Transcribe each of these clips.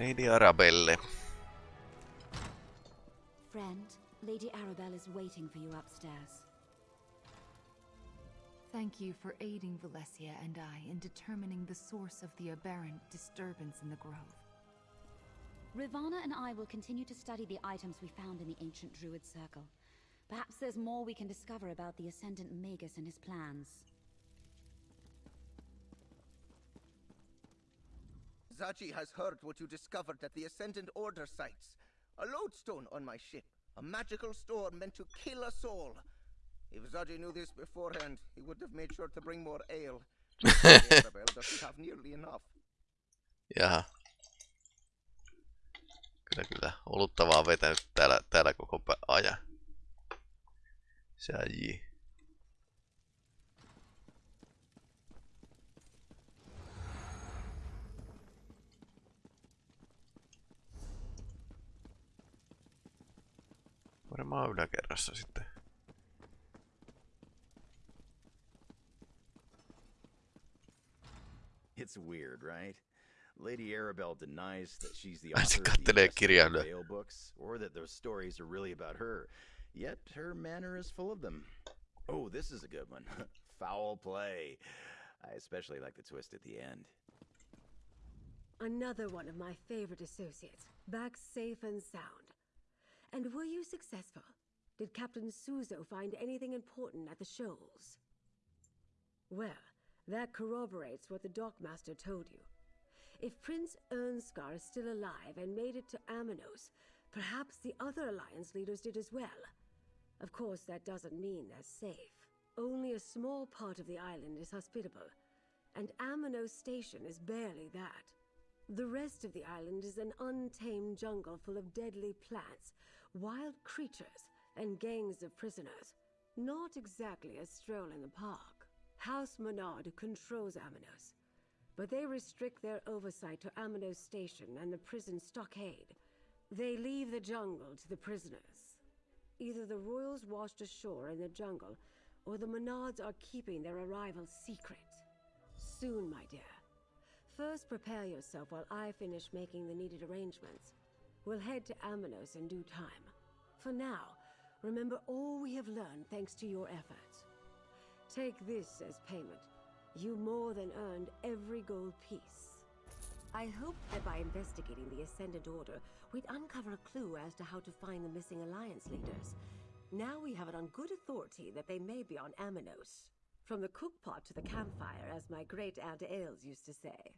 Lady Arabelle. Friend, Lady Arabelle is waiting for you upstairs. Thank you for aiding Valencia and I in determining the source of the aberrant disturbance in the grove. Rivana and I will continue to study the items we found in the ancient Druid Circle. Perhaps there's more we can discover about the Ascendant Magus and his plans. Zaji has heard what you discovered at the Ascendant Order sites. A lodestone on my ship. A magical store meant to kill us all. If Zaji knew this beforehand, he would have made sure to bring more ale. Isabel doesn't have nearly enough. Jaha. Kyllä, kyllä. Olutta vaan vetänyt täällä, täällä koko ajan. Säji. Varmaan yläkerrassa sitten. It's weird, right? Lady Arabelle denies that she's the Ai se author of the kattelee Investigate kirjailijoita. Vale books, or that those stories are really about her. Yet her manner is full of them. Oh, this is a good one. Foul play. I especially like the twist at the end. Another one of my favorite associates, back safe and sound. And were you successful? Did Captain Suzo find anything important at the shoals? Well, that corroborates what the dockmaster told you. If Prince Irnskar is still alive and made it to Amenos, perhaps the other Alliance leaders did as well. Of course, that doesn't mean they're safe. Only a small part of the island is hospitable, and Amenos Station is barely that. The rest of the island is an untamed jungle full of deadly plants, wild creatures, and gangs of prisoners. Not exactly a stroll in the park. House Mornard controls Amenos, but they restrict their oversight to Amenos Station and the prison stockade. They leave the jungle to the prisoners. Either the royals washed ashore in the jungle, or the Mornards are keeping their arrival secret. Soon, my dear. First, prepare yourself while I finish making the needed arrangements. We'll head to Amenos in due time. For now, remember all we have learned thanks to your efforts. Take this as payment. You more than earned every gold piece. I hoped that by investigating the Ascendant Order, we'd uncover a clue as to how to find the missing Alliance leaders. Now we have it on good authority that they may be on Amenos. From the cookpot to the campfire, as my great Aunt Ailes used to say.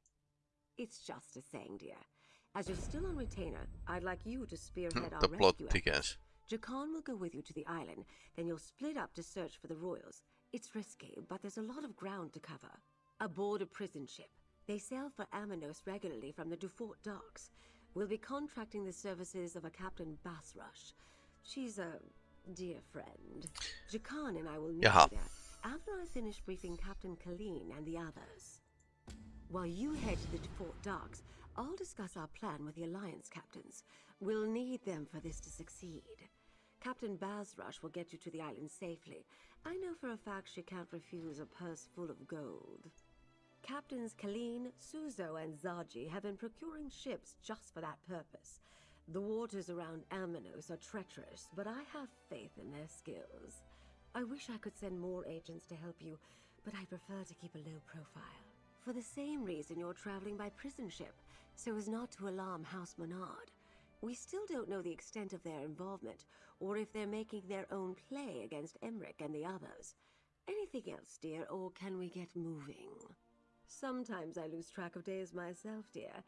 It's just a saying, dear. As you're still on retainer, I'd like you to spearhead hmm, our The plot rescue thickens. Jakarn will go with you to the island, then you'll split up to search for the royals. It's risky, but there's a lot of ground to cover. Aboard a prison ship. They sail for Amenos regularly from the Dufort docks. We'll be contracting the services of a Captain Bazrush. She's a dear friend. Jakarn and I will meet Jaha. you there after I finish briefing Captain Kaleen and the others. While you head to the Dufort docks, I'll discuss our plan with the Alliance captains. We'll need them for this to succeed. Captain Bazrush will get you to the island safely. I know for a fact she can't refuse a purse full of gold. Captains Kaleen, Suzo, and Zaji have been procuring ships just for that purpose. The waters around Amenos are treacherous, but I have faith in their skills. I wish I could send more agents to help you, but I prefer to keep a low profile. For the same reason you're traveling by prison ship, so as not to alarm House Mornard. We still don't know the extent of their involvement, or if they're making their own play against Emeric and the others. Anything else, dear, or can we get moving? Sometimes I lose track of days myself, dear.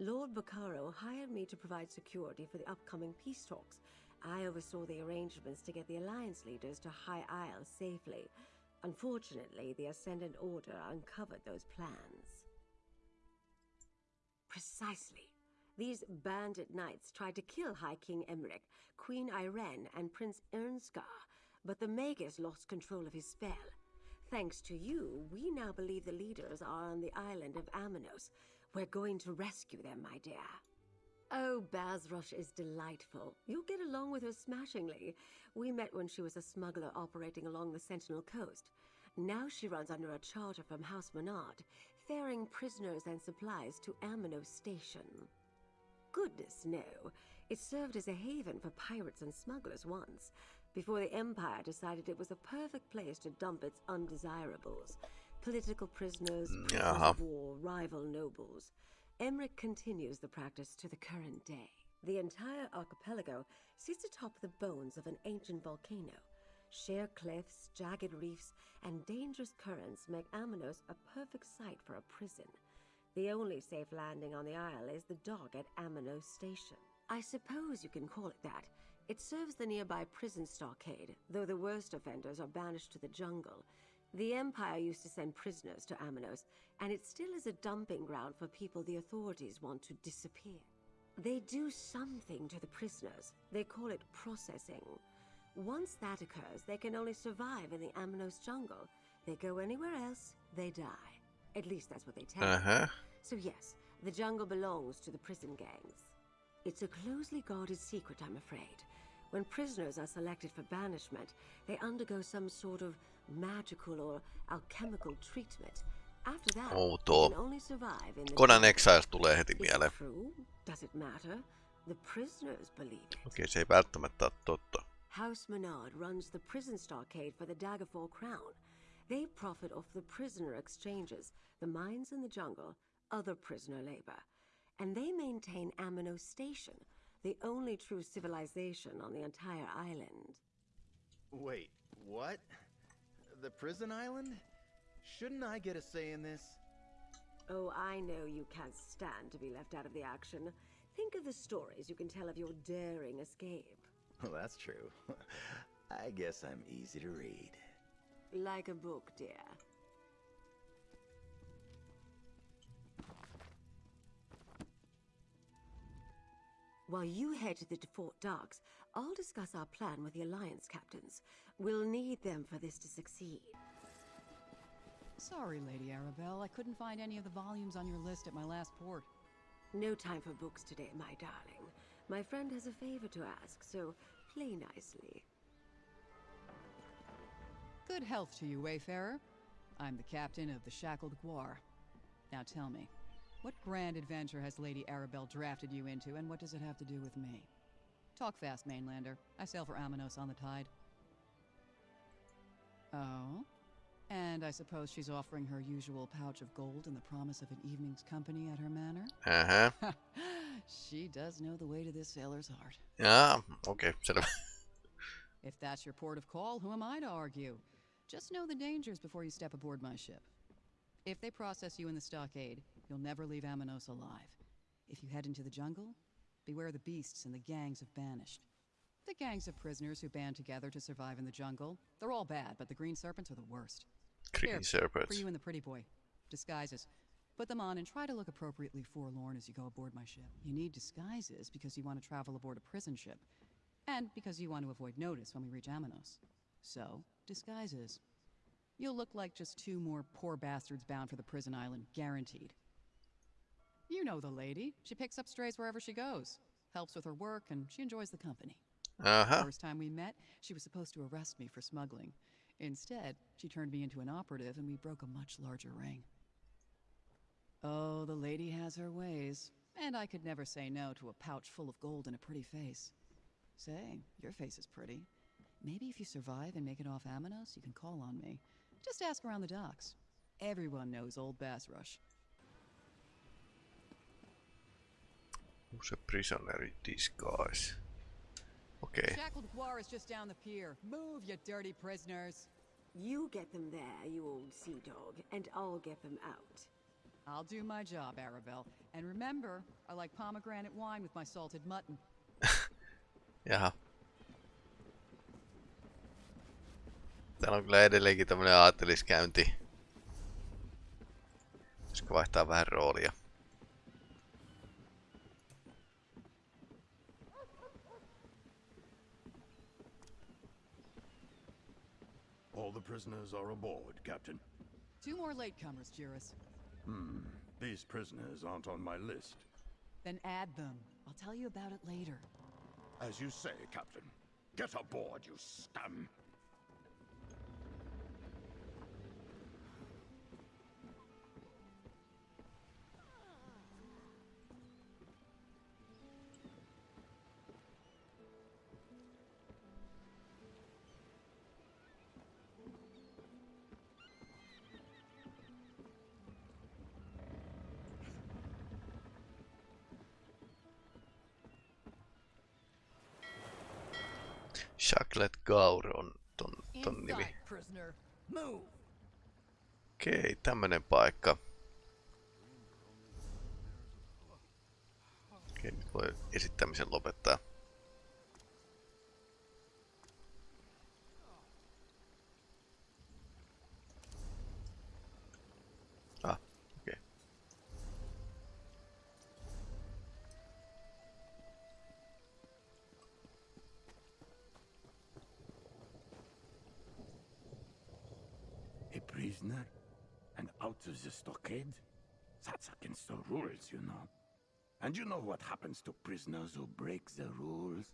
Lord Bacaro hired me to provide security for the upcoming peace talks. I oversaw the arrangements to get the Alliance leaders to High Isle safely. Unfortunately, the Ascendant Order uncovered those plans. Precisely. These bandit knights tried to kill High King Emeric, Queen Ayrenn, and Prince Irnskar, but the Magus lost control of his spell. Thanks to you, we now believe the leaders are on the island of Amenos. We're going to rescue them, my dear. Oh, Bazrush is delightful. You'll get along with her smashingly. We met when she was a smuggler operating along the Sentinel coast. Now she runs under a charter from House Mornard, ferrying prisoners and supplies to Amenos Station. goodness, no. It served as a haven for pirates and smugglers once, before the Empire decided it was a perfect place to dump its undesirables. Political prisoners, mm, prisoners Jaha. of uh-huh. war, rival nobles. Emeric continues the practice to the current day. The entire archipelago sits atop the bones of an ancient volcano. Sheer cliffs, jagged reefs, and dangerous currents make Amenos a perfect site for a prison. The only safe landing on the isle is the dock at Amenos Station. I suppose you can call it that. It serves the nearby prison stockade, though the worst offenders are banished to the jungle. The Empire used to send prisoners to Amenos, and it still is a dumping ground for people the authorities want to disappear. They do something to the prisoners. They call it processing. Once that occurs, they can only survive in the Amenos jungle. They go anywhere else, they die. At least that's what they tell me. Aha. Uh-huh. So yes, the jungle belongs to the prison gangs. It's a closely guarded secret, I'm afraid. When prisoners are selected for banishment, they undergo some sort of magical or alchemical treatment. After that, they can only survive in the Conan. Exiles tulee heti Is mieleen. it true? Does it matter? The prisoners believe it. Okei, se ei välttämättä ole totta. House Mornard runs the prison stockade for the Daggerfall Crown. They profit off the prisoner exchanges, the mines in the jungle, other prisoner labor. And they maintain Amenos Station, the only true civilization on the entire island. Wait, what? The prison island? Shouldn't I get a say in this? Oh, I know you can't stand to be left out of the action. Think of the stories you can tell of your daring escape. Well, that's true. I guess I'm easy to read. Like a book, dear. While you head to the Fort Darks, I'll discuss our plan with the Alliance captains. We'll need them for this to succeed. Sorry, Lady Arabelle. I couldn't find any of the volumes on your list at my last port. No time for books today, my darling. My friend has a favor to ask, so play nicely. Good health to you, Wayfarer. I'm the captain of the Shackled Guar. Now tell me, what grand adventure has Lady Arabelle drafted you into, and what does it have to do with me? Talk fast, Mainlander. I sail for Amenos on the tide. Oh? And I suppose she's offering her usual pouch of gold and the promise of an evening's company at her manor? Uh-huh. Aha. she does know the way to this sailor's heart. Ah, Okei, selvä. If that's your port of call, who am I to argue? Just know the dangers before you step aboard my ship. If they process you in the stockade, you'll never leave Amenos alive. If you head into the jungle, beware the beasts and the gangs of banished. The gangs of prisoners who band together to survive in the jungle, they're all bad, but the green serpents are the worst. Green Here, Serpents. For you and the pretty boy. Disguises. Put them on and try to look appropriately forlorn as you go aboard my ship. You need disguises because you want to travel aboard a prison ship. And because you want to avoid notice when we reach Amenos. So, disguises. You'll look like just two more poor bastards bound for the prison island, guaranteed. You know the lady. She picks up strays wherever she goes. Helps with her work, and she enjoys the company. Aha. First time we met, she was supposed to arrest me for smuggling. Instead, she turned me into an operative and we broke a much larger ring. Oh, the lady has her ways. And I could never say no to a pouch full of gold and a pretty face. Say, your face is pretty. Maybe if you survive and make it off Amenos, you can call on me. Just ask around the docks. Everyone knows Old Bazrush. Who's a prisoner disguise? Okei. Shackled Guar is just down the pier. Move, you dirty prisoners. You get them there, you old sea dog, and I'll get them out. I'll do my job, Arabelle. And remember, I like pomegranate wine with my salted mutton. Jaha. Täällä on kyllä edelleenkin tämmönen aatteliskäynti. Pitäisikö vaihtaa vähän roolia? All the prisoners are aboard, Captain. Two more latecomers, Juris. Hmm. These prisoners aren't on my list. Then add them. I'll tell you about it later. As you say, Captain. Get aboard, you scum! Chocolate Gaur on ton, ton nimi. Okei, tämmönen paikka. Okei, nyt voi esittämisen lopettaa. Rules, you know. And you know what happens to prisoners who break the rules?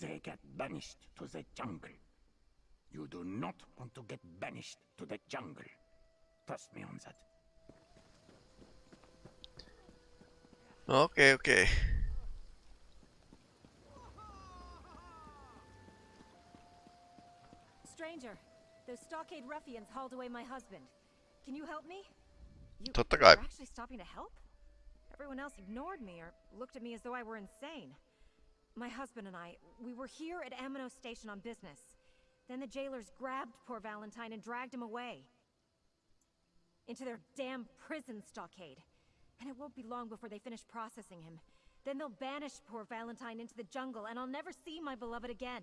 They get banished to the jungle. You do not want to get banished to the jungle. Trust me on that. Okay, okei, okei. Stranger, those stockade ruffians hauled away my husband. Can you help me? You Totta kai. are actually stopping to help? Everyone else ignored me or looked at me as though I were insane. My husband and I, we were here at Amenos Station on business. Then the jailers grabbed poor Valentine and dragged him away. Into their damn prison stockade. And it won't be long before they finish processing him. Then they'll banish poor Valentine into the jungle, and I'll never see my beloved again.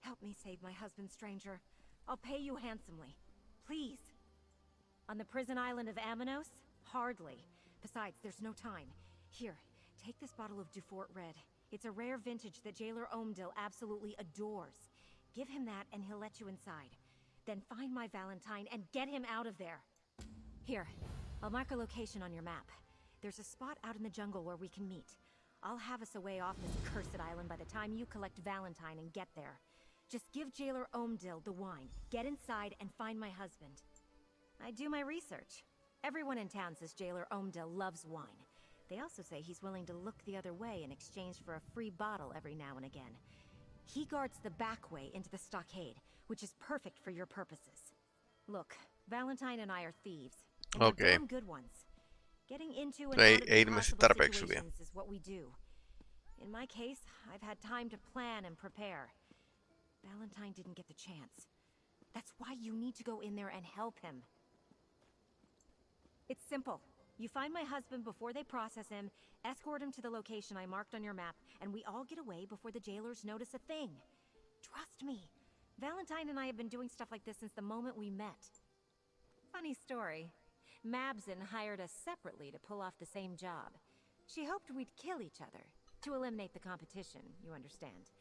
Help me save my husband, stranger. I'll pay you handsomely. Please. On the prison island of Amenos? Hardly. Besides, there's no time. Here, take this bottle of Dufort Red. It's a rare vintage that Jailer Omdil absolutely adores. Give him that and he'll let you inside. Then find my Valentine and get him out of there. Here, I'll mark a location on your map. There's a spot out in the jungle where we can meet. I'll have us away off this cursed island by the time you collect Valentine and get there. Just give Jailer Omdil the wine, get inside, and find my husband. I do my research. Everyone in town says Jailer Omdil loves wine. They also say he's willing to look the other way in exchange for a free bottle every now and again. He guards the back way into the stockade, which is perfect for your purposes. Look, Valentine and I are thieves. And we're Okay. damn good ones. Getting into and out of impossible situations is what we do. In my case, I've had time to plan and prepare. Valentine didn't get the chance. That's why you need to go in there and help him. It's simple. You find my husband before they process him, escort him to the location I marked on your map, and we all get away before the jailers notice a thing. Trust me. Valentine and I have been doing stuff like this since the moment we met. Funny story. Mabson hired us separately to pull off the same job. She hoped we'd kill each other, to eliminate the competition, you understand.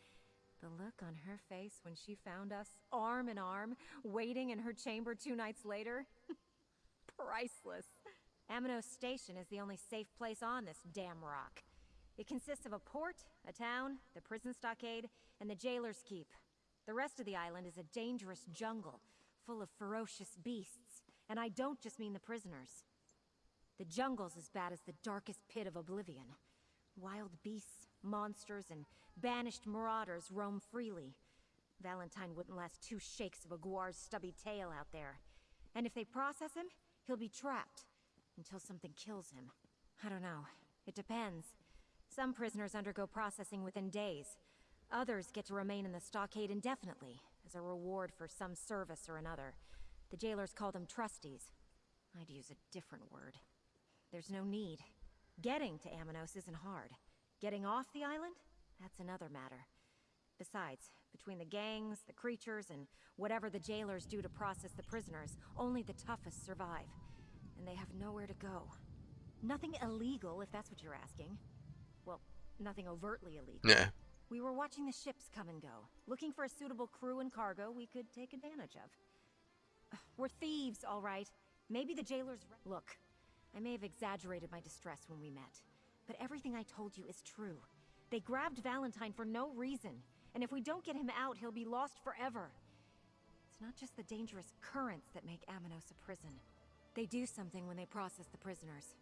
The look on her face when she found us, arm in arm, waiting in her chamber two nights later. Priceless. Amenos Station is the only safe place on this damn rock. It consists of a port, a town, the prison stockade, and the jailer's keep. The rest of the island is a dangerous jungle, full of ferocious beasts. And I don't just mean the prisoners. The jungle's as bad as the darkest pit of oblivion. Wild beasts, monsters, and banished marauders roam freely. Valentine wouldn't last two shakes of a guar's stubby tail out there. And if they process him, he'll be trapped until something kills him. I don't know. It depends. Some prisoners undergo processing within days. Others get to remain in the stockade indefinitely, as a reward for some service or another. The jailers call them trustees. I'd use a different word. There's no need. Getting to Amenos isn't hard. Getting off the island? That's another matter. Besides, between the gangs, the creatures, and whatever the jailers do to process the prisoners, only the toughest survive. And they have nowhere to go. Nothing illegal, if that's what you're asking. Well, nothing overtly illegal. Yeah. We were watching the ships come and go, looking for a suitable crew and cargo we could take advantage of. We're thieves, all right. Maybe the jailers. Look, I may have exaggerated my distress when we met, but everything I told you is true. They grabbed Valentine for no reason, and if we don't get him out, he'll be lost forever. It's not just the dangerous currents that make Amenos a prison. They do something when they process the prisoners.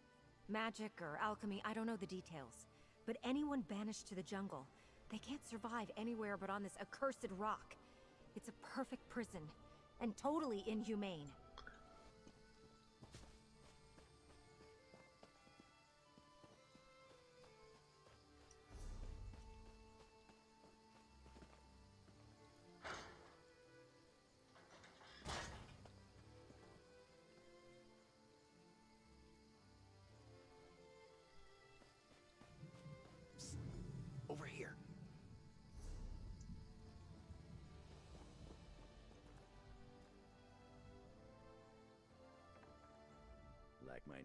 Magic or alchemy, I don't know the details. But anyone banished to the jungle, they can't survive anywhere but on this accursed rock. It's a perfect prison, and totally inhumane.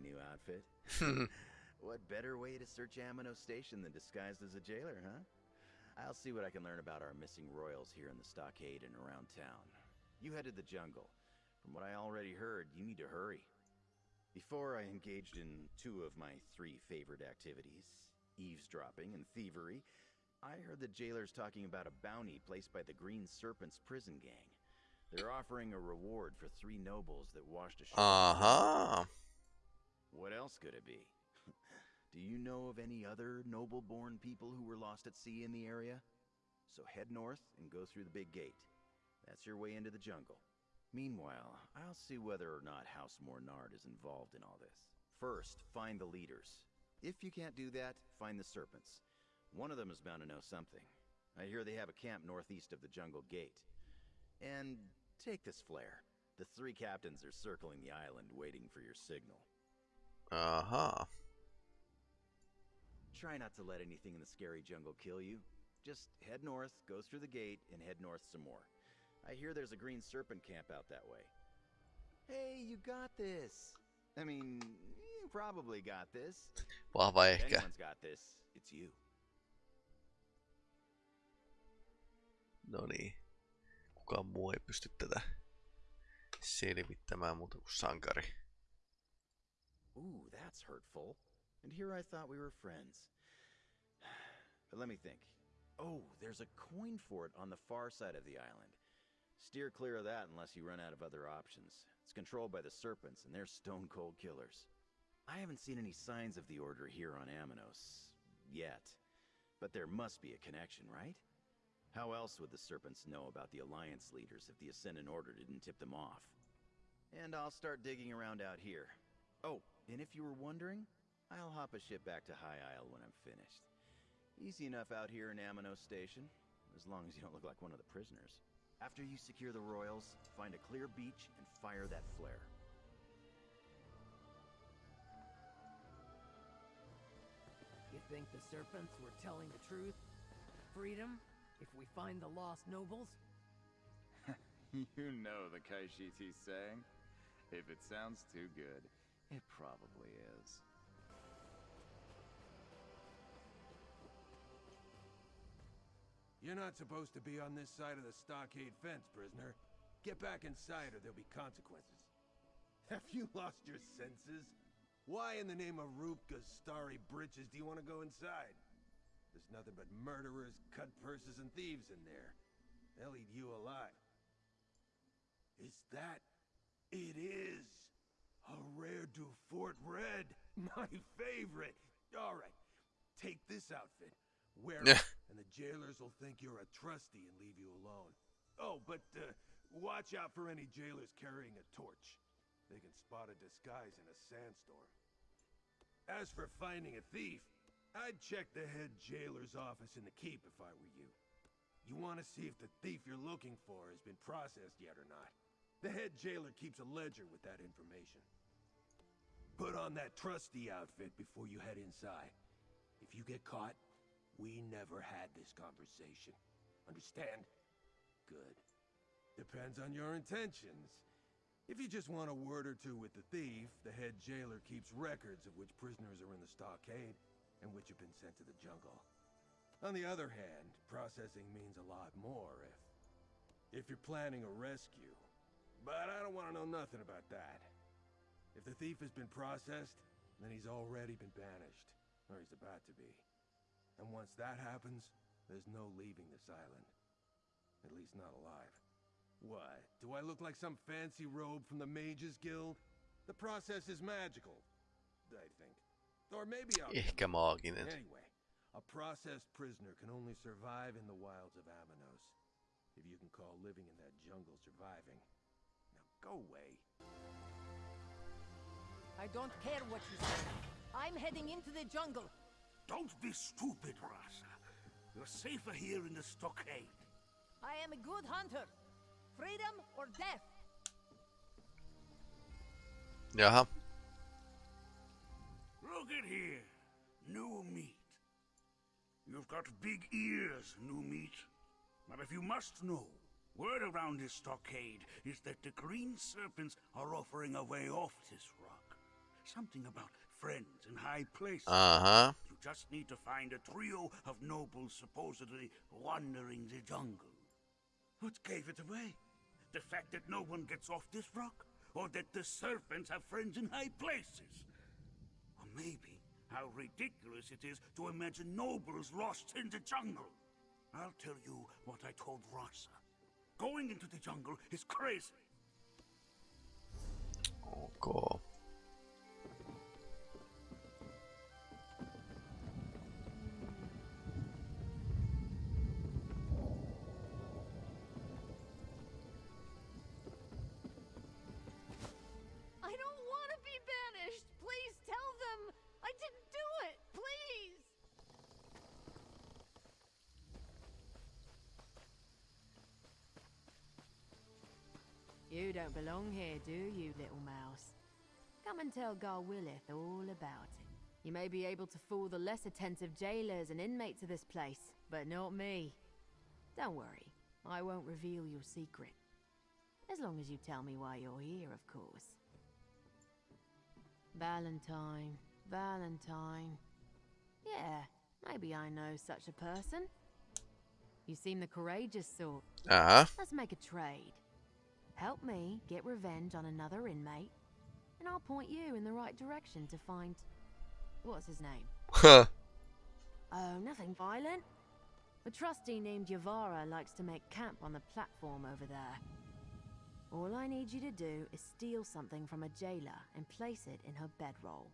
New outfit? what better way to search Amenos Station than disguised as a jailer, huh? I'll see what I can learn about our missing royals here in the stockade and around town. You headed the jungle. From what I already heard, you need to hurry. Before I engaged in two of my three favorite activities, eavesdropping and thievery, I heard the jailers talking about a bounty placed by the Green Serpent's prison gang. They're offering a reward for three nobles that washed ashore. Aha. What else could it be? Do you know of any other noble-born people who were lost at sea in the area? So head north and go through the big gate. That's your way into the jungle. Meanwhile, I'll see whether or not House Mornard is involved in all this. First, find the leaders. If you can't do that, find the serpents. One of them is bound to know something. I hear they have a camp northeast of the jungle gate. And take this flare. The three captains are circling the island waiting for your signal. Aha. Try not to let anything in the scary jungle kill you. Just head north, go through the gate, and head north some more. I hear there's a green serpent camp out that way. Hey, you got this! I mean, you probably got this. If ehkä. anyone's got this, it's you. No niin. Kukaan muu ei pysty tätä selvittämään muuta kuin sankari. Ooh, that's hurtful. And here I thought we were friends. But let me think. Oh, there's a coin fort on the far side of the island. Steer clear of that unless you run out of other options. It's controlled by the serpents, and they're stone cold killers. I haven't seen any signs of the Order here on Amenos. Yet. But there must be a connection, right? How else would the serpents know about the Alliance leaders if the Ascendant Order didn't tip them off? And I'll start digging around out here. Oh, and if you were wondering, I'll hop a ship back to High Isle when I'm finished. Easy enough out here in Amenos Station, as long as you don't look like one of the prisoners. After you secure the royals, find a clear beach and fire that flare. You think the serpents were telling the truth? Freedom? If we find the lost nobles? you know the Kaishiti's saying. If it sounds too good, it probably is. You're not supposed to be on this side of the stockade fence, prisoner. Get back inside or there'll be consequences. Have you lost your senses? Why in the name of Ruptga's starry britches do you want to go inside? There's nothing but murderers, cut purses, and thieves in there. They'll eat you alive. Is that... It is! A rare du Fort Red! My favorite! Alright, take this outfit. Wear it, and the jailers will think you're a trustee and leave you alone. Oh, but uh, watch out for any jailers carrying a torch. They can spot a disguise in a sandstorm. As for finding a thief, I'd check the head jailer's office in the keep if I were you. You want to see if the thief you're looking for has been processed yet or not. The head jailer keeps a ledger with that information. Put on that trusty outfit before you head inside. If you get caught, we never had this conversation. Understand? Good. Depends on your intentions. If you just want a word or two with the thief, the head jailer keeps records of which prisoners are in the stockade and which have been sent to the jungle. On the other hand, processing means a lot more if... if you're planning a rescue. But I don't want to know nothing about that. If the thief has been processed, then he's already been banished. Or he's about to be. And once that happens, there's no leaving this island. At least not alive. What? Do I look like some fancy robe from the Mages Guild? The process is magical, I think. Or maybe I'll... Ehkä maaginen. Anyway, a processed prisoner can only survive in the wilds of Amenos. If you can call living in that jungle surviving. Now go away. I don't care what you say. I'm heading into the jungle. Don't be stupid, Rasa. You're safer here in the stockade. I am a good hunter. Freedom or death? Jaha. Look at here. New meat. You've got big ears, new meat. But if you must know, word around this stockade is that the green serpents are offering a way off this rock. Something about friends in high places. Uh-huh. You just need to find a trio of nobles supposedly wandering the jungle. What gave it away? The fact that no one gets off this rock? Or that the serpents have friends in high places? Or maybe how ridiculous it is to imagine nobles lost in the jungle. I'll tell you what I told Rasa. Going into the jungle is crazy. Oh, ok. I You don't belong here, do you, little mouse? Come and tell Garwillith all about it. You may be able to fool the less attentive jailers and inmates of this place, but not me. Don't worry, I won't reveal your secret. As long as you tell me why you're here, of course. Valentine, Valentine. Yeah, maybe I know such a person. You seem the courageous sort. Uh-huh. Let's make a trade. Help me get revenge on another inmate, and I'll point you in the right direction to find. What's his name? Huh. Oh, nothing violent. A trustee named Yavara likes to make camp on the platform over there. All I need you to do is steal something from a jailer and place it in her bedroll.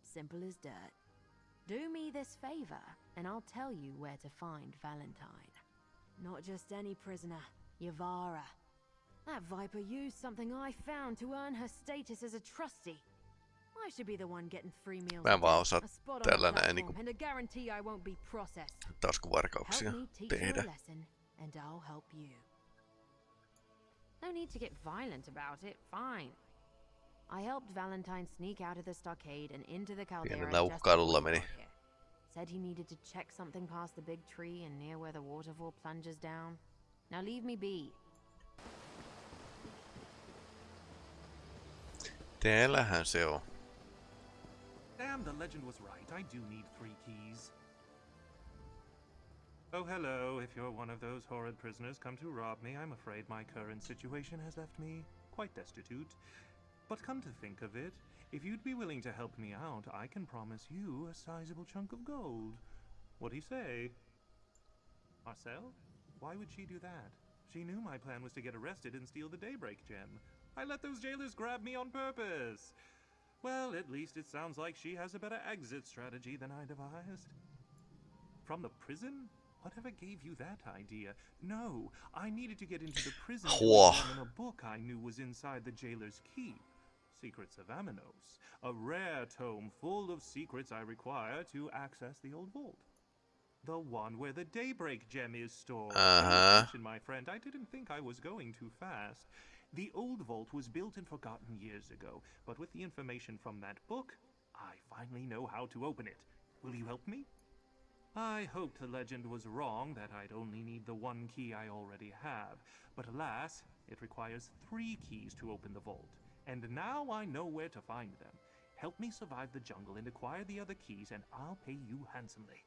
Simple as dirt. Do me this favor, and I'll tell you where to find Valentine. Not just any prisoner, Yavara. That viper used something I found to earn her status as a trustee. I should be the one getting free meals. Mä vaan osaa a spot on the tällä niinku and a guarantee I won't be processed. taskuvarkauksia Help me teach you tehdä. and I'll help you. No need to get violent about it. Fine. I helped Valentine sneak out of the stockade and into the caldera Pienellä just uhkailulla before he meni. Said he needed to check something past the big tree and near where the waterfall plunges down. Now leave me be. Teillähän se on. Damn, the legend was right. I do need three keys. Oh, hello. If you're one of those horrid prisoners come to rob me, I'm afraid my current situation has left me quite destitute. But come to think of it, if you'd be willing to help me out, I can promise you a sizable chunk of gold. What'd he say? Marcel? Why would she do that? She knew my plan was to get arrested and steal the Daybreak gem. I let those jailers grab me on purpose. Well, at least it sounds like she has a better exit strategy than I devised. From the prison? Whatever gave you that idea? No, I needed to get into the prison to examine a book I knew was inside the jailer's keep. Secrets of Amenos. A rare tome full of secrets I require to access the old vault. The one where the Daybreak gem is stored. Uh-huh. my friend. I didn't think I was going too fast. The old vault was built and forgotten years ago, but with the information from that book, I finally know how to open it. Will you help me? I hoped the legend was wrong, that I'd only need the one key I already have. But alas, it requires three keys to open the vault. And now I know where to find them. Help me survive the jungle and acquire the other keys, and I'll pay you handsomely.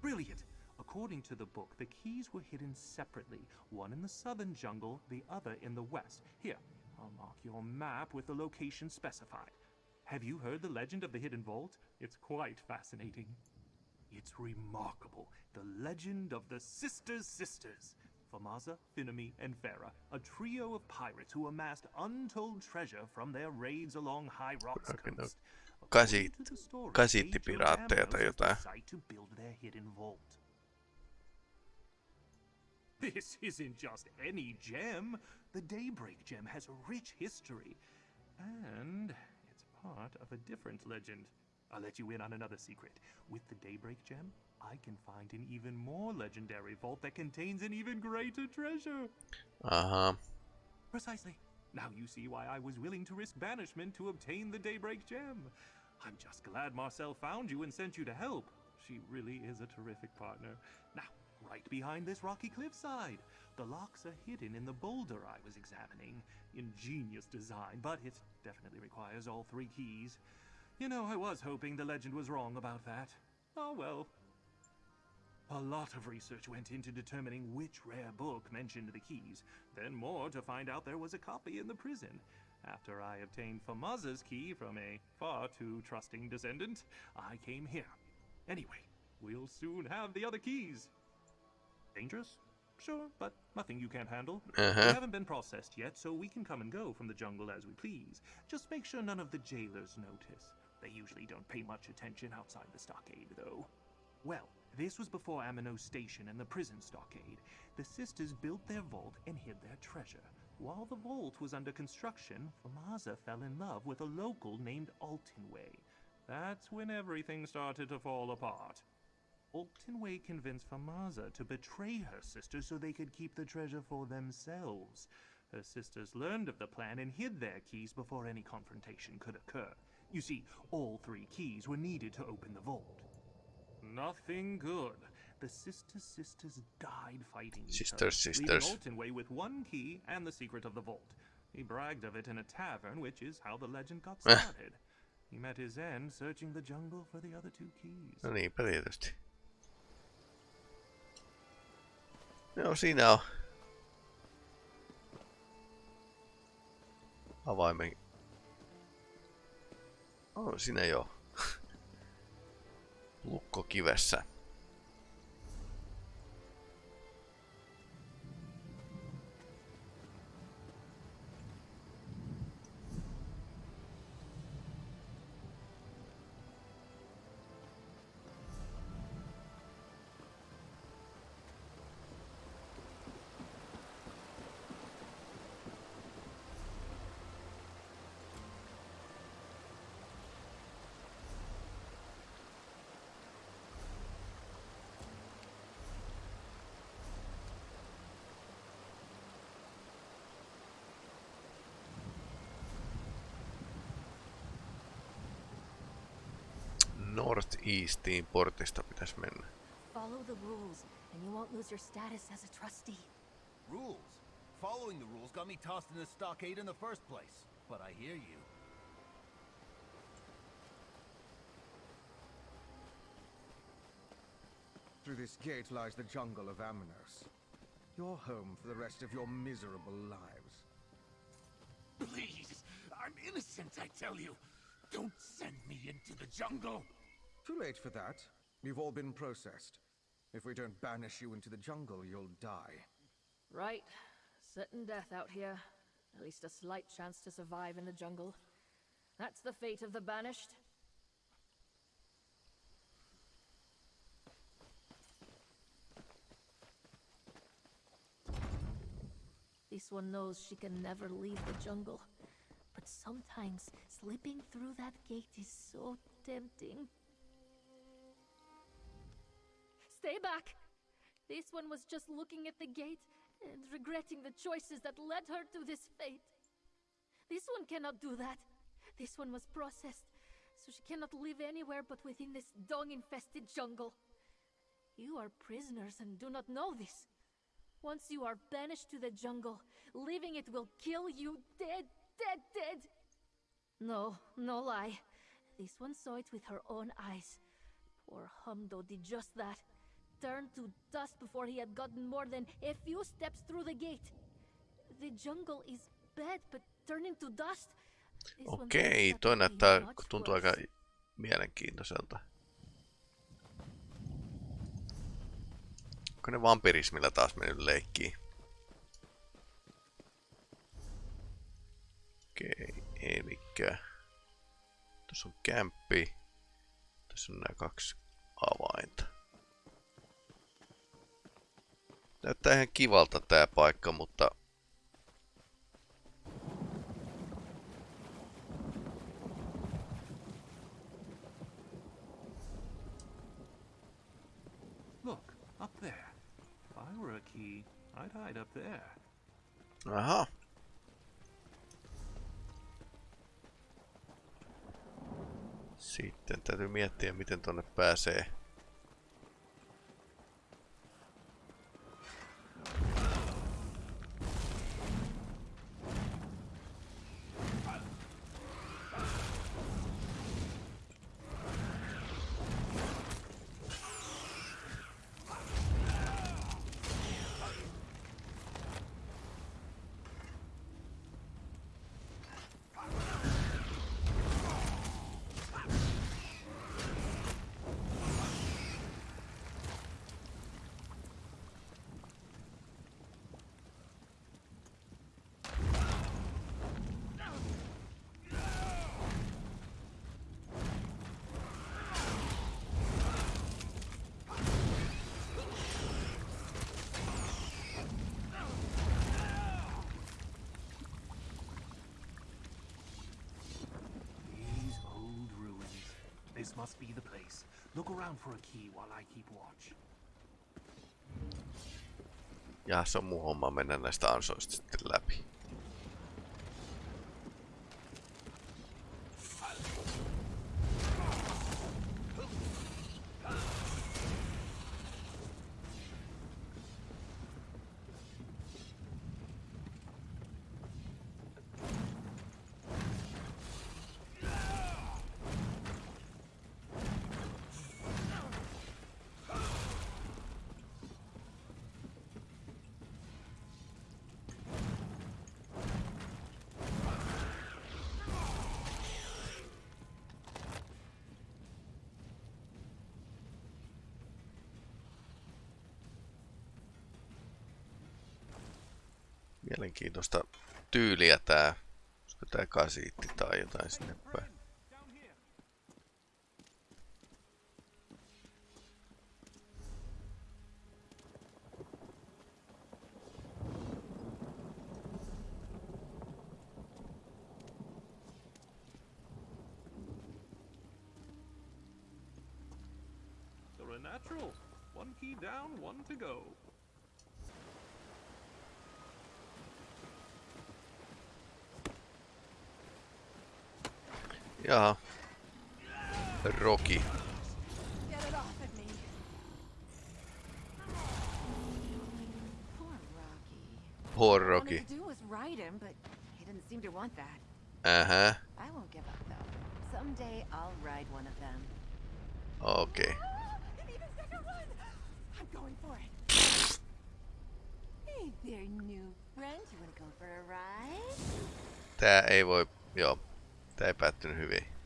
Brilliant! According to the book, the keys were hidden separately, one in the southern jungle, the other in the west. Here, I'll mark your map with the location specified. Have you heard the legend of the hidden vault? It's quite fascinating. It's remarkable. The legend of the Sisters Sisters. Famaza, Finami, and Farah, a trio of pirates who amassed untold treasure from their raids along High Rock's coast. Kasi, According to the story, they chose kasittipiraatteja tai jotain. to build their hidden vault. This isn't just any gem. The Daybreak gem has a rich history. And it's part of a different legend. I'll let you in on another secret. With the Daybreak gem, I can find an even more legendary vault that contains an even greater treasure. Uh-huh. Precisely. Now you see why I was willing to risk banishment to obtain the Daybreak gem. I'm just glad Marcel found you and sent you to help. She really is a terrific partner. Now, right behind this rocky cliffside. The locks are hidden in the boulder I was examining. Ingenious design, but it definitely requires all three keys. You know, I was hoping the legend was wrong about that. Oh well. A lot of research went into determining which rare book mentioned the keys, then more to find out there was a copy in the prison. After I obtained Famaza's key from a far too trusting descendant, I came here. Anyway, we'll soon have the other keys. Dangerous? Sure, but nothing you can't handle. Uh-huh. They haven't been processed yet, so we can come and go from the jungle as we please. Just make sure none of the jailers notice. They usually don't pay much attention outside the stockade, though. Well, this was before Amenos Station and the prison stockade. The sisters built their vault and hid their treasure. While the vault was under construction, Famaza fell in love with a local named Altonway. That's when everything started to fall apart. Altonway convinced Famaza to betray her sisters so they could keep the treasure for themselves. Her sisters learned of the plan and hid their keys before any confrontation could occur. You see, all three keys were needed to open the vault. Nothing good. The sister sisters died fighting each Sister other, sisters. leaving Altonway with one key and the secret of the vault. He bragged of it in a tavern, which is how the legend got Eh. started. He met his end searching the jungle for the other two keys. No tietysti. No siinä on. Avaimen. On siinä jo. Lukko kivessä. Northeastiin portista pitäisi mennä. Follow the rules, and you won't lose your status as a trustee. Rules? Following the rules got me tossed in the stockade in the first place. But I hear you. Through this gate lies the jungle of Amenos. Your home for the rest of your miserable lives. Please, I'm innocent, I tell you. Don't send me into the jungle. Too late for that. You've all been processed. If we don't banish you into the jungle, you'll die. Right. Certain death out here. At least a slight chance to survive in the jungle. That's the fate of the banished. This one knows she can never leave the jungle. But sometimes slipping through that gate is so tempting. Stay back! This one was just looking at the gate and regretting the choices that led her to this fate. This one cannot do that. This one was processed, so she cannot live anywhere but within this dung-infested jungle. You are prisoners and do not know this. Once you are banished to the jungle, leaving it will kill you dead, dead, dead. No, no lie. This one saw it with her own eyes. Poor Humdo did just that. Turned to dust before he had gotten more than a few steps through the gate. The jungle is bad, but turning to dust. Okei, toi näyttää, tuntuu aika mielenkiintoiselta. Onko ne vampirismilla taas mennyt leikkiin? Okei, elikkä... Tuossa on kämppi. Tässä on nämä kaksi avainta. Näyttää ihan kivalta tää paikka, mutta... Look, up there. If I were a key, I'd hide up there. Aha. Sitten täytyy miettiä, miten tonne pääsee. This must be the place. Look around for a key while I keep watch. Ja se on mun homma mennä näistä ansoista sitten läpi. Mielenkiintoista tyyliä tää. Olisiko tää kasiitti tai jotain sinne päin. Seem to want that. Uh-huh. I won't give up though. Someday I'll ride one of them. Okei. I'm going for it. hey there, new friend. You wanna go for a ride? Tää ei voi... Joo. Tää ei päättynyt hyvin.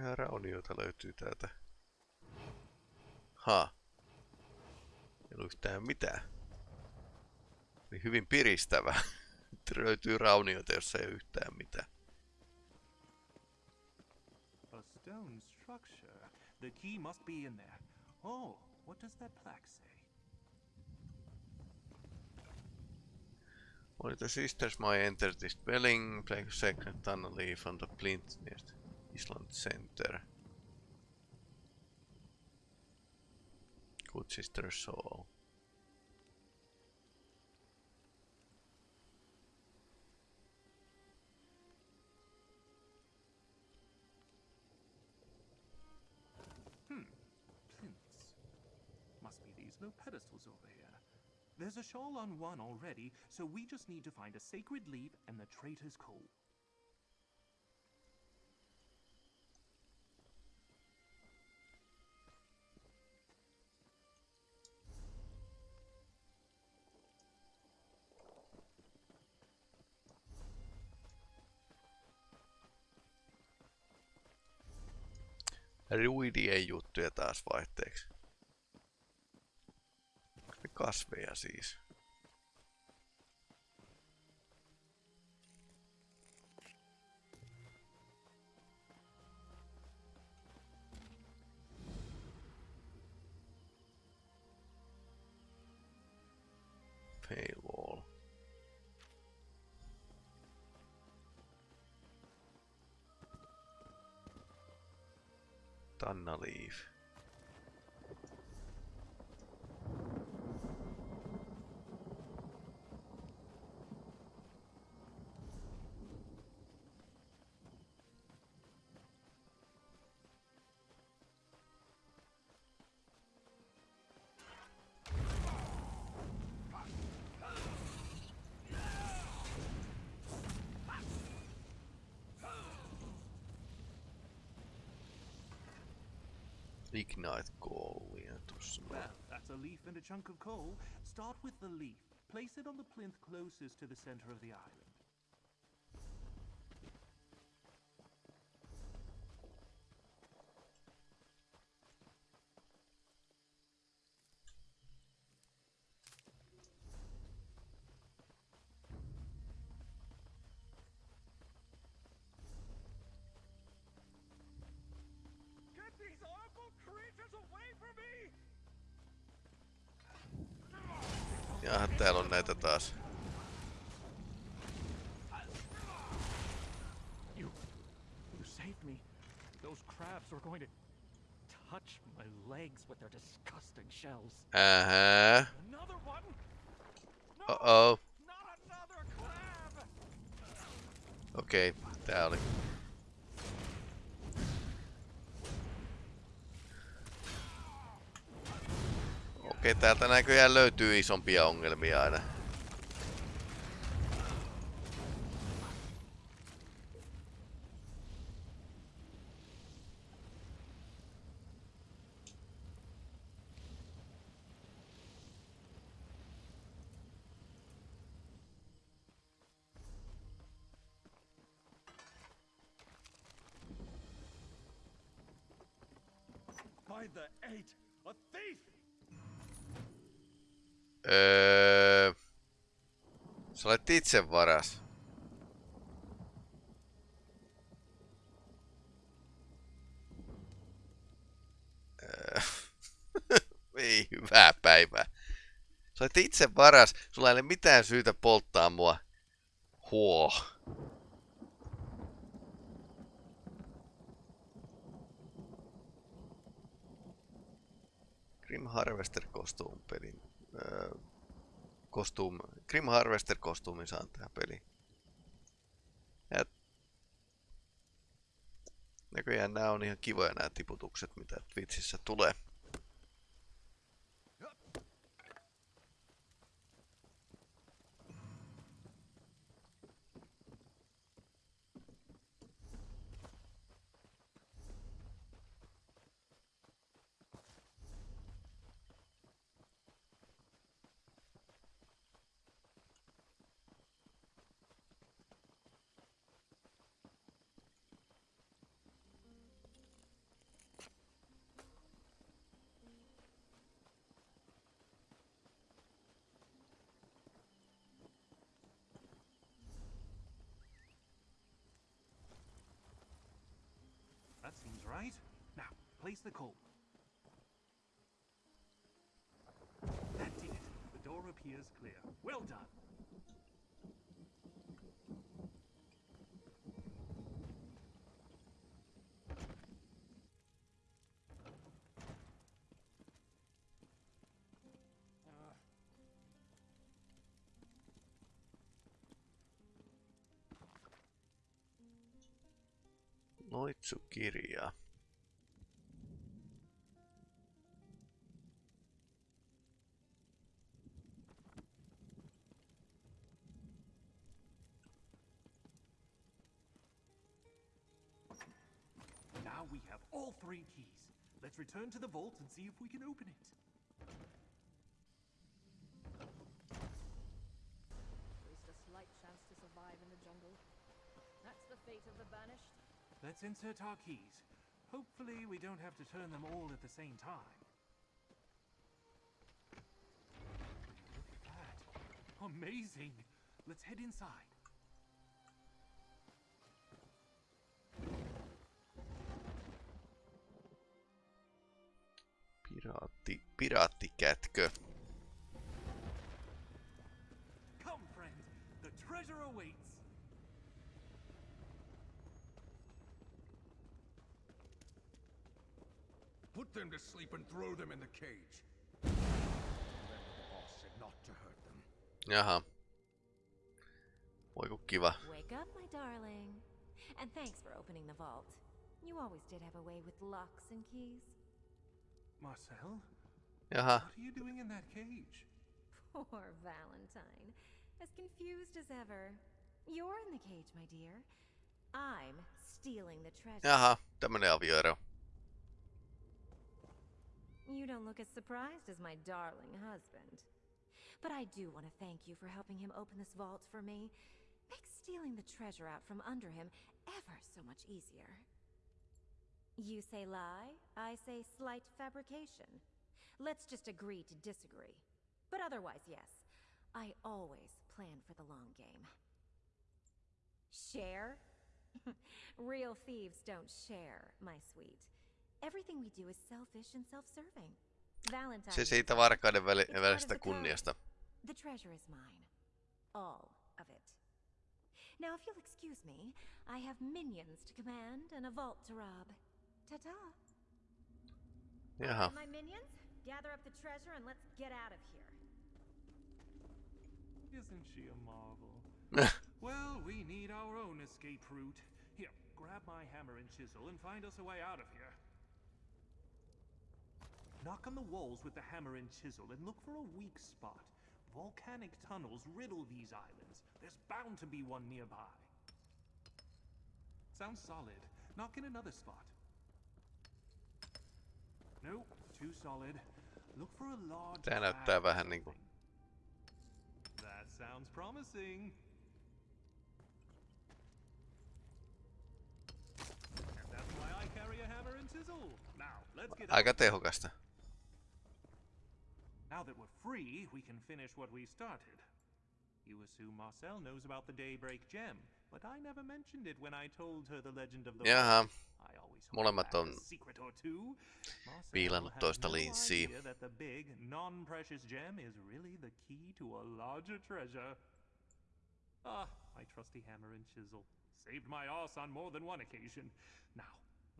Ja löytyy täältä. Ha. Ei ollut yhtään mitään. Oli hyvin piristävä. Löytyy raunioita, jossa ei ole yhtään mitään. A stone structure. The key must be in there. Oh, what does that plaque say? Only the sisters might enter this dwelling, play a second tunnel leaf on the plinth near the Island Center. Good sister so... Hmm. Must be these pedestals over here. There's a shawl on one already, so we just need to find a sacred leaf and the traitor's coal. Ruidien juttuja taas vaihteeksi. Kasveja siis. Tanna Leaf. Ignite goal, yeah. Tuossa Well, that's a leaf and a chunk of coal. Start with the leaf. Place it on the plinth closest to the center of the island. Legs with their disgusting shells. Ähä. Another one? Uh-oh. Okei, okay, tää oli. Okei, okay, täältä näköjään löytyy isompia ongelmia aina. Itse varas. Öö, Ei hyvää päivää. Sä olet itse varas. Sulla ei ole mitään syytä polttaa mua. Huo. Grim Harvester kostuum pelin. Öö, kostuum, Grim Harvester kostuumin saan tähän peliin. Ja näköjään nämä on ihan kivoja nämä tiputukset, mitä Twitchissä tulee. That seems right. Now, place the call. That did it. The door appears clear. Well done. Noitsukirja. Now we have all three keys. Let's return to the vault and see if we can open it. At least a slight chance to survive in the jungle. That's the fate of the banished. Let's insert our keys. Hopefully we don't have to turn them all at the same time. Look at that. Amazing. Let's head inside. Piraatti, piraattikätkö. Come, friend. The treasure awaits. Put them to sleep and throw them in the cage. Remember the boss said not to hurt them. Jaha. Voi kun kiva. Wake up, my darling. And thanks for opening the vault. You always did have a way with locks and keys. Marcel? Jaha. What are you doing in that cage? Poor Valentine. As confused as ever. You're in the cage, my dear. I'm stealing the treasure. Jaha, tämmönen avioero. You don't look as surprised as my darling husband. But I do want to thank you for helping him open this vault for me. Makes stealing the treasure out from under him ever so much easier. You say lie, I say slight fabrication. Let's just agree to disagree. But otherwise, yes. I always plan for the long game. Share? Real thieves don't share, my sweet. Everything we do is selfish and self-serving. Valentine. Se siitä varkaiden väli, välisestä kunniasta. The treasure is mine. All of it. Now, if you'll excuse me, I have minions to command and a vault to rob. Ta-ta. Jaha. My minions, gather up the treasure and let's get out of here. Isn't she a marvel? well, we need our own escape route. Here, grab my hammer and chisel and find us a way out of here. Knock on the walls with the hammer and chisel and look for a weak spot. Volcanic tunnels riddle these islands. There's bound to be one nearby. Sounds solid. Knock in another spot. Nope, too solid. Look for a large Tää näyttää vähän niinku... That sounds promising. And that's why I carry a hammer and chisel. Now, let's get Aika tehokasta. Now that we're free, we can finish what we started. You assume Marcel knows about the Daybreak gem, but I never mentioned it when I told her the legend of the Jaha. I always Molemmat on a secret or two. Marcel viilannut has toista linssiä. that the big, non-precious gem is really the key to a larger treasure. Ah, my trusty hammer and chisel. Saved my ass on more than one occasion. Now,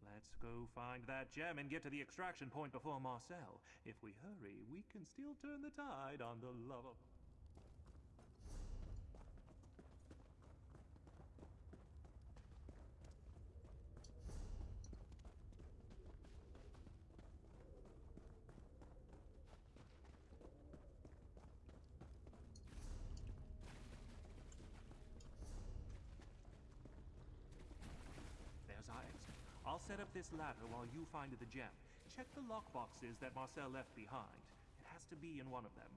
let's go find that gem and get to the extraction point before Marcel. If we hurry, we can still turn the tide on the love of... There's our exit. I'll set up this ladder while you find the gem. Check the lockboxes that Marcel left behind. It has to be in one of them.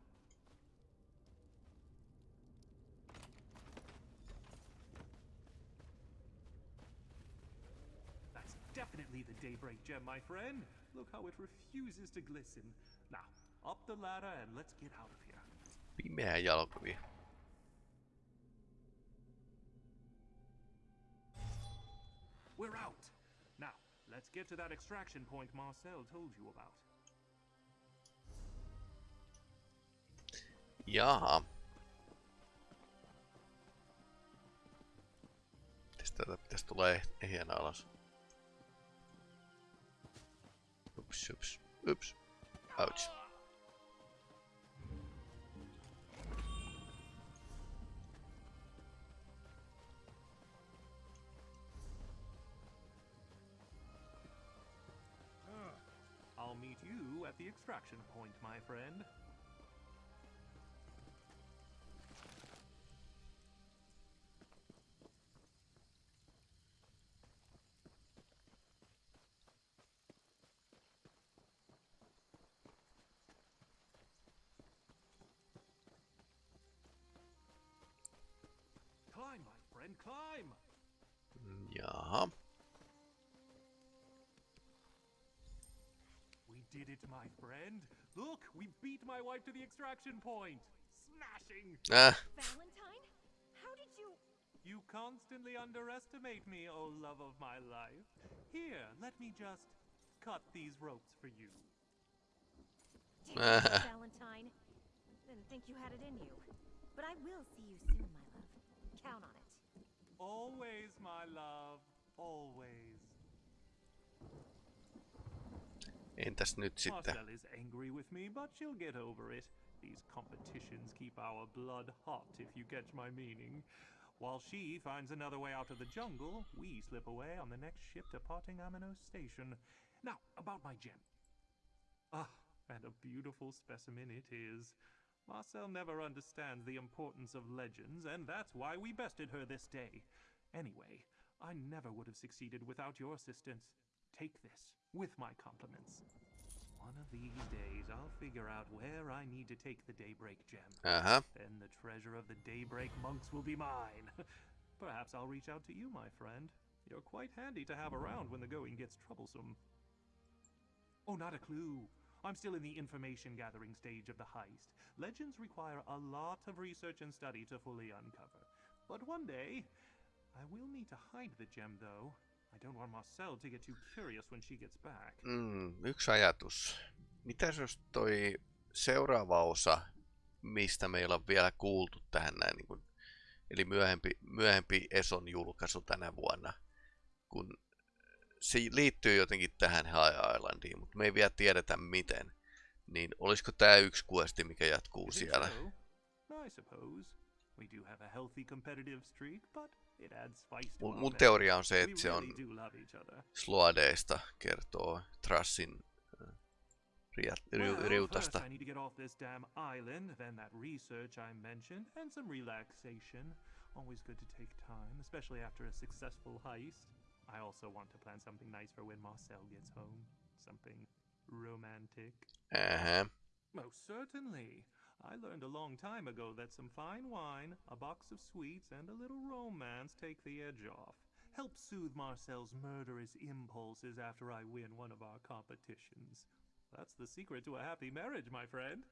That's definitely the Daybreak gem, my friend. Look how it refuses to glisten. Now, up the ladder and let's get out of here. Pimeä jalkovi. We're out. Let's get to that extraction point Marcel told you about. Jaha. Mistä tätä pitäisi tulee ehjänä alas? Ups, ups, ups. Ouch. You at the extraction point, my friend. Climb, my friend, climb! Did it, my friend. Look, we beat my wife to the extraction point. Smashing! Ah. Valentine? How did you... You constantly underestimate me, oh love of my life. Here, let me just cut these ropes for you. Damn it, Valentine. Didn't think you had it in you. But I will see you soon, my love. Count on it. Always, my love. Always. Entäs nyt sitten? Marcel is angry with me, but she'll get over it. These competitions keep our blood hot, if you catch my meaning. While she finds another way out of the jungle, we slip away on the next ship departing Amenos Station. Now, about my gem. Ah, and a beautiful specimen it is. Marcel never understands the importance of legends, and that's why we bested her this day. Anyway, I never would have succeeded without your assistance. Take this, with my compliments. One of these days, I'll figure out where I need to take the Daybreak gem. Uh-huh. Then the treasure of the Daybreak monks will be mine. Perhaps I'll reach out to you, my friend. You're quite handy to have around when the going gets troublesome. Oh, not a clue. I'm still in the information gathering stage of the heist. Legends require a lot of research and study to fully uncover. But one day, I will need to hide the gem, though. I don't want Marcel to get too curious when she gets back. Mm, yksi ajatus. Mitäs jos toi seuraava osa, mistä meillä on vielä kuultu tähän näin, niin kun, eli myöhempi, myöhempi Eson julkaisu tänä vuonna, kun se liittyy jotenkin tähän High Islandiin, mutta me ei vielä tiedetä miten, niin olisiko tämä yksi questi, mikä jatkuu siellä? so? I suppose. We do have a healthy competitive streak, but it adds spice to Mun, mun teoria on se, että se on really do love each other. Sloadeista kertoo Trassin äh, ria- ri- Well, first riutasta. I need to get off this damn island, then that research I mentioned, and some relaxation. Always good to take time, especially after a successful heist. I also want to plan something nice for when Marcel gets home. Something romantic. Uh-huh. Most certainly. I learned a long time ago that some fine wine, a box of sweets, and a little romance take the edge off. Help soothe Marcel's murderous impulses after I win one of our competitions. That's the secret to a happy marriage, my friend.